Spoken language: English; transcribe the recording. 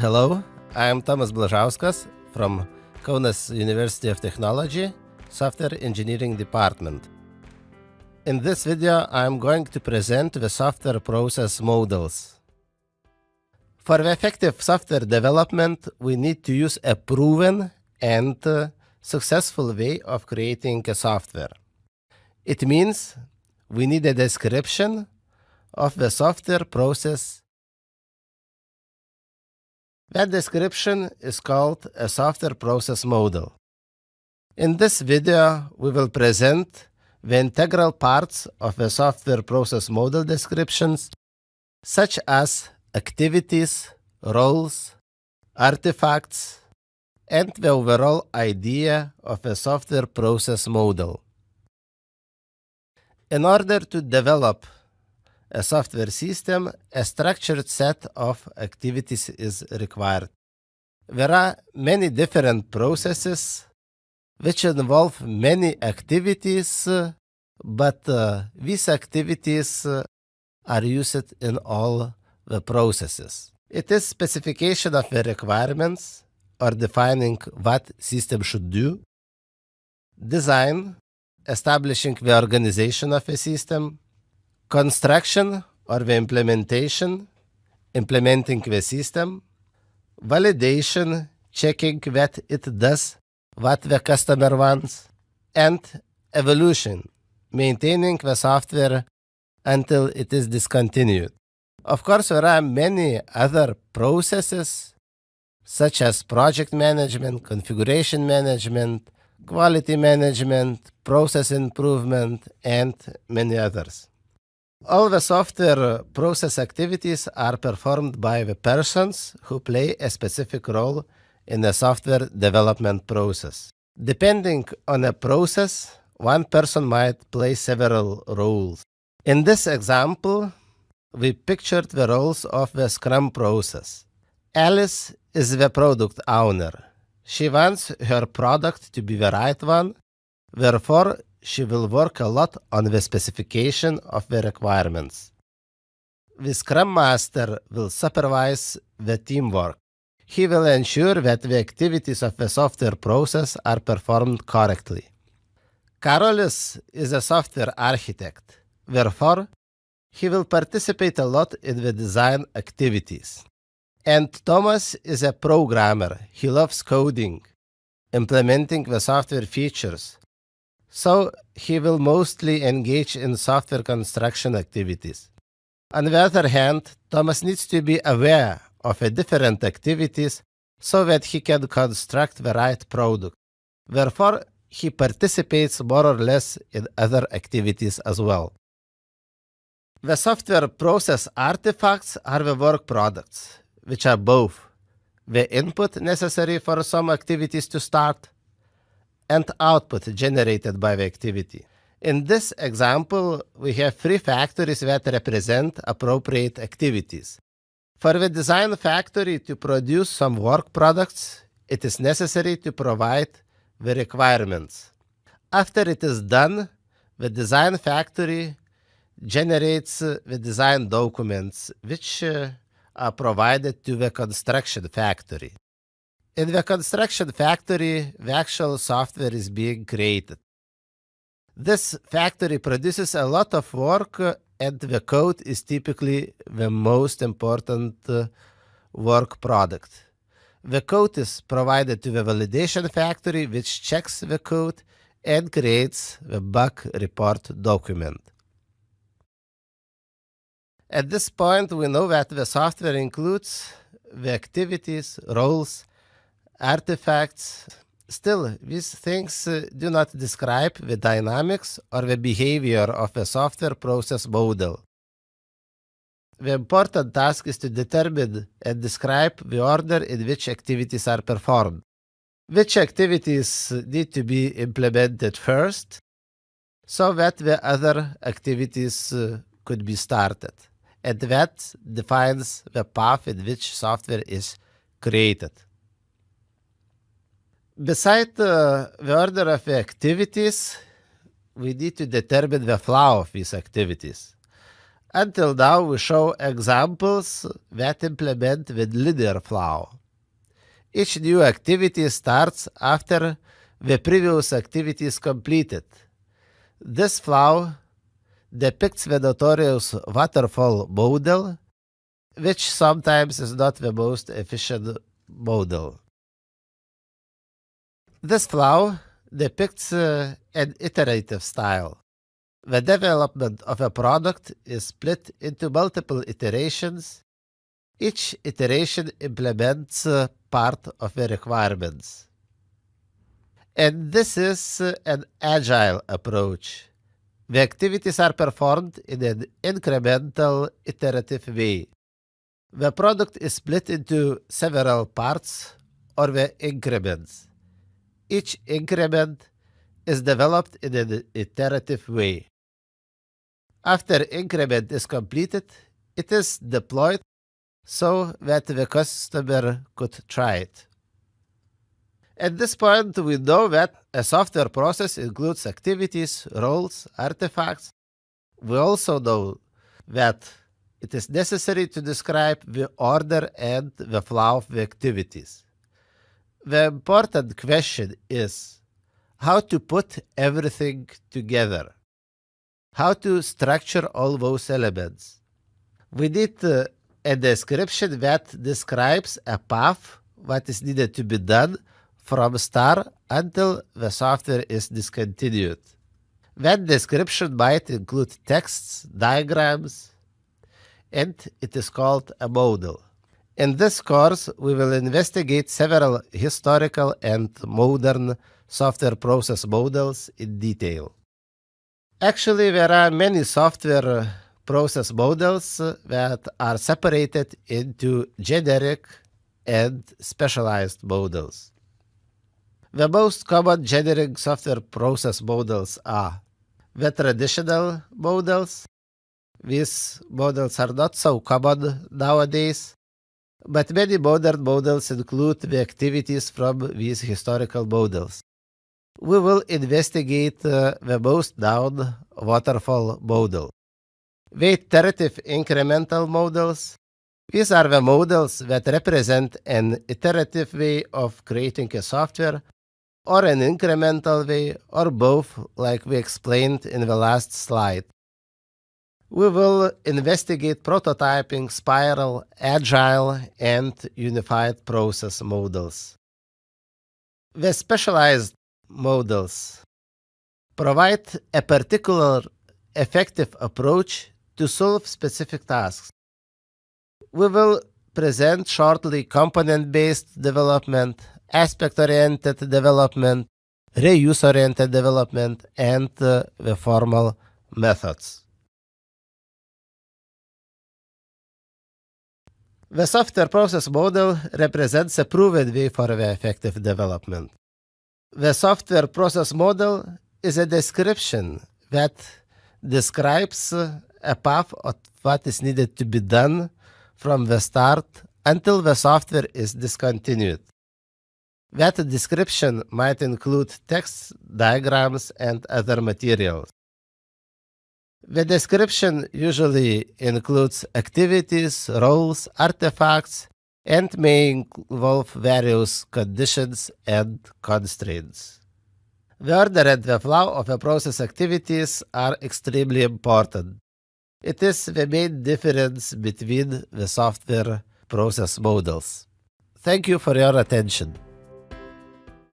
Hello, I am Thomas Blažauskas from Kaunas University of Technology, Software Engineering Department. In this video, I am going to present the software process models. For effective software development, we need to use a proven and uh, successful way of creating a software. It means we need a description of the software process. That description is called a software process model. In this video, we will present the integral parts of a software process model descriptions, such as activities, roles, artifacts, and the overall idea of a software process model. In order to develop a software system, a structured set of activities is required. There are many different processes which involve many activities, but uh, these activities uh, are used in all the processes. It is specification of the requirements or defining what system should do, design, establishing the organization of a system, construction or the implementation, implementing the system, validation, checking that it does what the customer wants, and evolution, maintaining the software until it is discontinued. Of course, there are many other processes such as project management, configuration management, quality management, process improvement, and many others. All the software process activities are performed by the persons who play a specific role in the software development process. Depending on a process, one person might play several roles. In this example, we pictured the roles of the Scrum process. Alice is the product owner. She wants her product to be the right one, therefore she will work a lot on the specification of the requirements. The Scrum Master will supervise the teamwork. He will ensure that the activities of the software process are performed correctly. Karolis is a software architect. Therefore, he will participate a lot in the design activities. And Thomas is a programmer. He loves coding, implementing the software features. So he will mostly engage in software construction activities. On the other hand, Thomas needs to be aware of different activities so that he can construct the right product. Therefore, he participates more or less in other activities as well. The software process artifacts are the work products, which are both the input necessary for some activities to start and output generated by the activity. In this example, we have three factories that represent appropriate activities. For the design factory to produce some work products, it is necessary to provide the requirements. After it is done, the design factory generates the design documents which uh, are provided to the construction factory. In the construction factory, the actual software is being created. This factory produces a lot of work and the code is typically the most important uh, work product. The code is provided to the validation factory which checks the code and creates the bug report document. At this point, we know that the software includes the activities, roles, artifacts. Still, these things uh, do not describe the dynamics or the behavior of a software process model. The important task is to determine and describe the order in which activities are performed. Which activities need to be implemented first, so that the other activities uh, could be started and that defines the path in which software is created. Beside uh, the order of the activities, we need to determine the flow of these activities. Until now, we show examples that implement the linear flow. Each new activity starts after the previous activity is completed. This flow depicts the notorious waterfall model, which sometimes is not the most efficient model. This flow depicts uh, an iterative style. The development of a product is split into multiple iterations. Each iteration implements uh, part of the requirements. And this is uh, an agile approach. The activities are performed in an incremental, iterative way. The product is split into several parts or the increments. Each increment is developed in an iterative way. After increment is completed, it is deployed so that the customer could try it. At this point, we know that a software process includes activities, roles, artifacts. We also know that it is necessary to describe the order and the flow of the activities. The important question is how to put everything together how to structure all those elements. We need uh, a description that describes a path what is needed to be done from start until the software is discontinued. That description might include texts, diagrams, and it is called a model. In this course, we will investigate several historical and modern software process models in detail. Actually, there are many software uh, process models uh, that are separated into generic and specialized models. The most common generic software process models are the traditional models. These models are not so common nowadays, but many modern models include the activities from these historical models we will investigate uh, the most known waterfall model. The iterative incremental models. These are the models that represent an iterative way of creating a software or an incremental way or both like we explained in the last slide. We will investigate prototyping, spiral, agile, and unified process models. The specialized models provide a particular effective approach to solve specific tasks. We will present shortly component-based development, aspect-oriented development, reuse-oriented development, and uh, the formal methods. The software process model represents a proven way for the effective development. The software process model is a description that describes a path of what is needed to be done from the start until the software is discontinued. That description might include text, diagrams, and other materials. The description usually includes activities, roles, artifacts, and may involve various conditions and constraints. The order and the flow of a process activities are extremely important. It is the main difference between the software process models. Thank you for your attention.